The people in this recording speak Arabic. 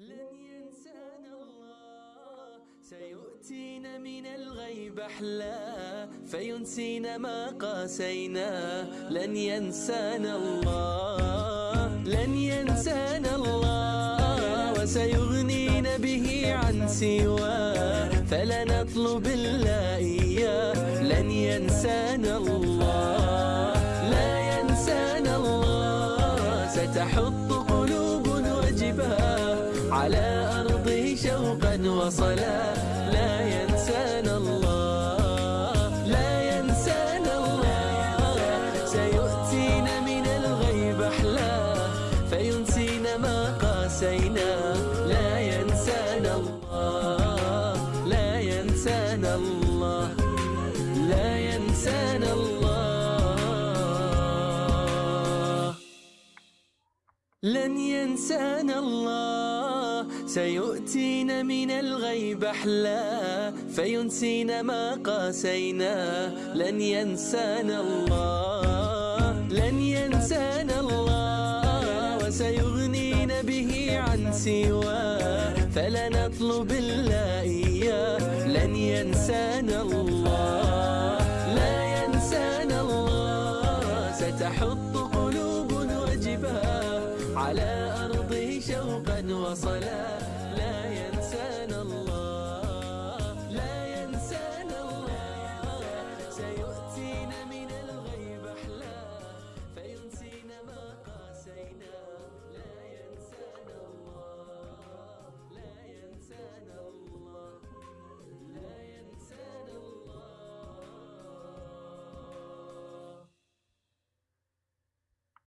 لن ينسانا الله. سيؤتينا من الغيب أحلى فينسينا ما قاسينا. لن ينسانا الله لن ينسانا الله. وسيغنينا به عن سواه فلنطلب الله إياه لن ينسانا الله لا ينسانا الله. ستحط شوقا وصلا لا ينسانا الله لا ينسانا الله. سيؤتينا من الغيب أحلى فينسينا ما قاسينا. لا ينسانا الله لا ينسانا الله لا ينسانا الله. لن ينسانا الله. سيؤتينا من الغيب أحلى. فينسينا ما قاسينا. لن ينسانا الله. لن ينسانا الله. وسيغنينا به عن سواه. فلنطلب الله إياه لن ينسانا الله. لا ينسانا الله. ستحط قلوب